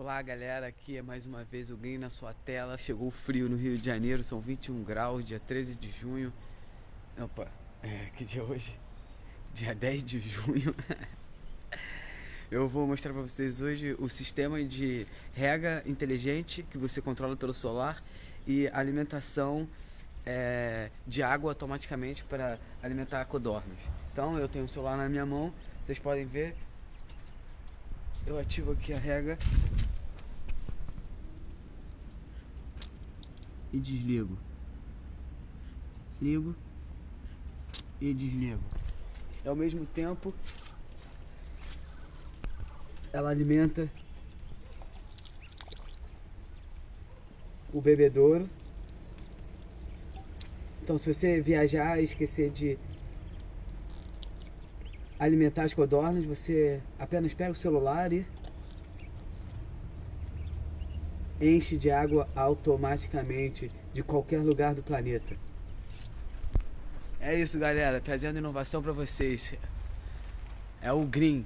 Olá galera, aqui é mais uma vez o Green na sua tela. Chegou frio no Rio de Janeiro, são 21 graus, dia 13 de junho. Opa, é, que dia é hoje? Dia 10 de junho. Eu vou mostrar para vocês hoje o sistema de rega inteligente que você controla pelo celular e alimentação é, de água automaticamente para alimentar codornas. Então eu tenho o celular na minha mão, vocês podem ver. Eu ativo aqui a rega e desligo. Ligo e desligo. E ao mesmo tempo ela alimenta o bebedouro. Então se você viajar e esquecer de alimentar as codornas, você apenas pega o celular e enche de água automaticamente de qualquer lugar do planeta. É isso, galera, trazendo inovação para vocês. É o Green.